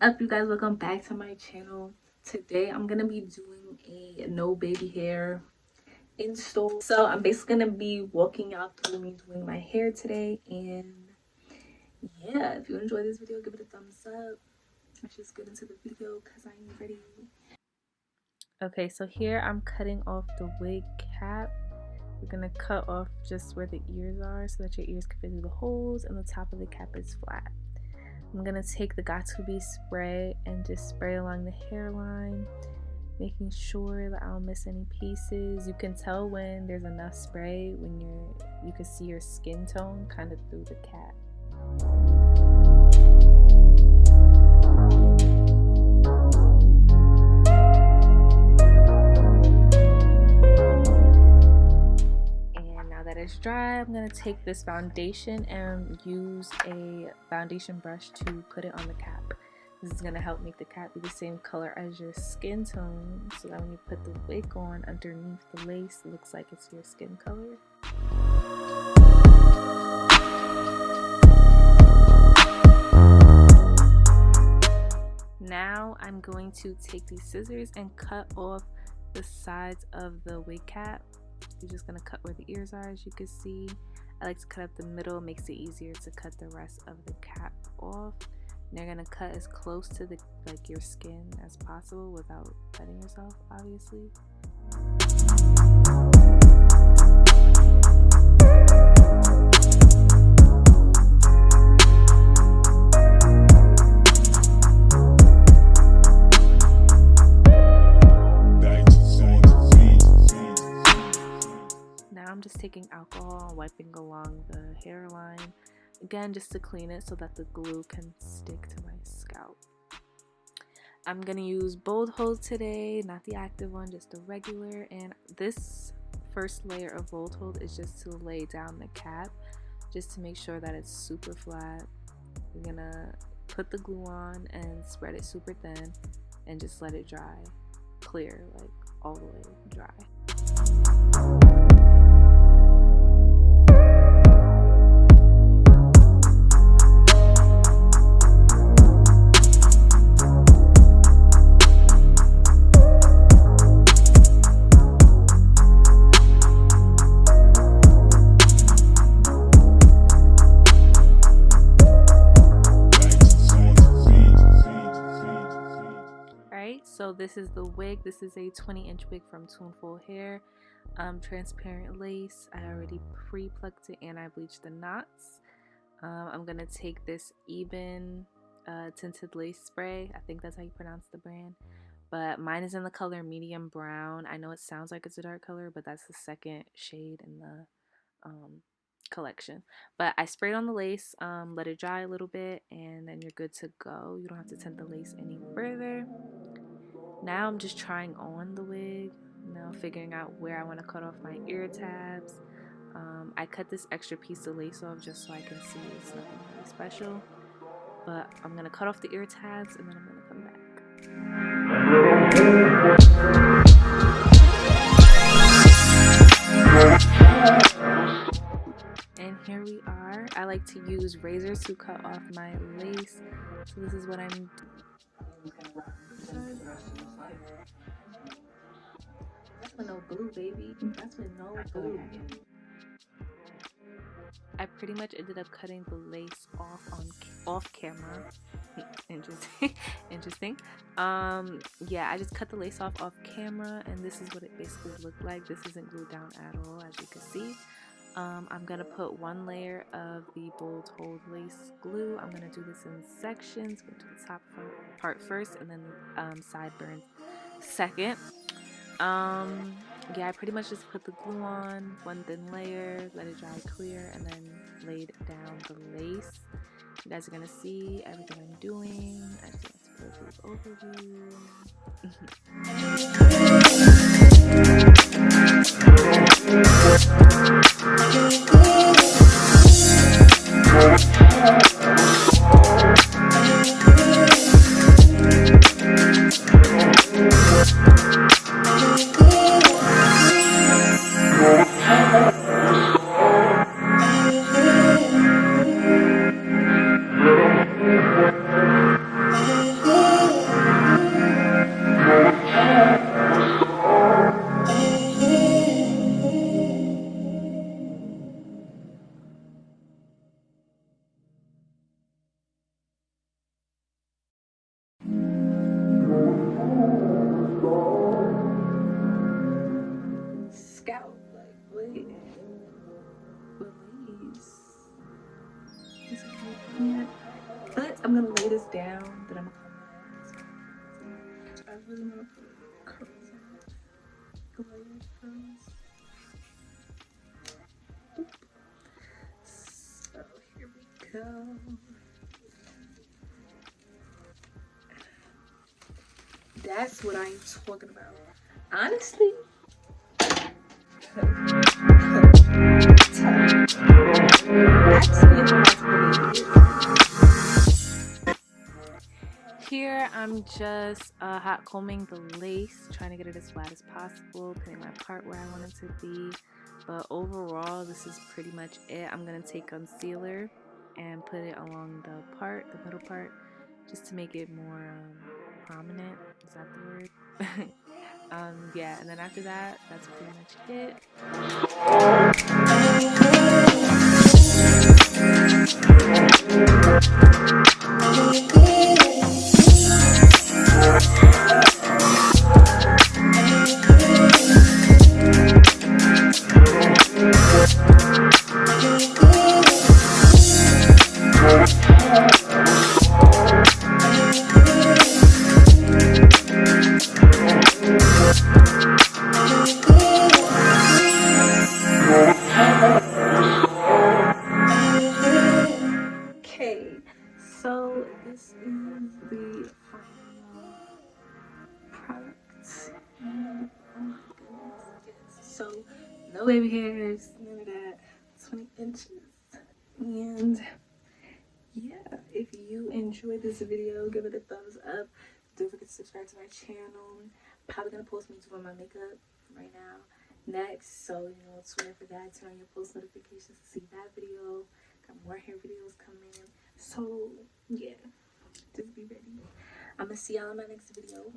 up you guys. Welcome back to my channel. Today i'm gonna be doing a no baby hair install. So i'm basically gonna be walking out through me doing my hair today. And yeah if you enjoy this video give it a thumbs up. Let's just get into the video because i'm ready. Okay so here i'm cutting off the wig cap. We're gonna cut off just where the ears are so that your ears can fit through the holes and the top of the cap is flat I'm gonna take the Got2b spray and just spray along the hairline, making sure that I don't miss any pieces. You can tell when there's enough spray when you're you can see your skin tone kind of through the cap. Dry, I'm going to take this foundation and use a foundation brush to put it on the cap. This is going to help make the cap be the same color as your skin tone so that when you put the wig on underneath the lace, it looks like it's your skin color. Now I'm going to take these scissors and cut off the sides of the wig cap you're just gonna cut where the ears are as you can see. I like to cut up the middle makes it easier to cut the rest of the cap off. And you're gonna cut as close to the like your skin as possible without cutting yourself obviously taking alcohol and wiping along the hairline. Again just to clean it so that the glue can stick to my scalp. I'm gonna use bold hold today not the active one just the regular. And this first layer of bold hold is just to lay down the cap just to make sure that it's super flat. You're gonna put the glue on and spread it super thin and just let it dry clear like all the way dry this is the wig. This is a 20 inch wig from tuneful hair. Um, transparent lace. I already pre-plucked it and i bleached the knots. Um, i'm gonna take this Ebin uh, tinted lace spray. I think that's how you pronounce the brand. But mine is in the color medium brown. I know it sounds like it's a dark color but that's the second shade in the um, collection. But I sprayed on the lace um, let it dry a little bit and then you're good to go. You don't have to tint the lace any further now I'm just trying on the wig, now figuring out where I want to cut off my ear tabs. Um, I cut this extra piece of lace off just so I can see it's nothing really special. But I'm going to cut off the ear tabs and then I'm going to come back. And here we are. I like to use razors to cut off my lace. So this is what I'm that's with no glue, baby. That's with no glue. I pretty much ended up cutting the lace off on off camera. Interesting. Interesting. Um, yeah, I just cut the lace off off camera, and this is what it basically looked like. This isn't glued down at all, as you can see. Um, I'm going to put one layer of the bold hold lace glue. I'm going to do this in sections. Go to the top part first and then um, sideburns second. Um, yeah, I pretty much just put the glue on, one thin layer, let it dry clear, and then laid down the lace. You guys are going to see everything I'm doing. I just want to put a overview. scout. Like, wait. Release. But I'm gonna lay this down, then I'm gonna come back. So, I really want to put curls on Glare curls. So here we go. That's what I'm talking about. Honestly, Just uh, hot combing the lace, trying to get it as flat as possible, putting my part where I want it to be. But overall, this is pretty much it. I'm going to take concealer and put it along the part, the middle part, just to make it more um, prominent. Is that the word? um, yeah, and then after that, that's pretty much it. Baby hairs, none of that, 20 inches. And yeah, if you enjoyed this video, give it a thumbs up. Don't forget to subscribe to my channel. Probably gonna post me doing my makeup right now next. So, you know, swear for that. Turn on your post notifications to see that video. Got more hair videos coming. So, yeah, just be ready. I'm gonna see y'all in my next video.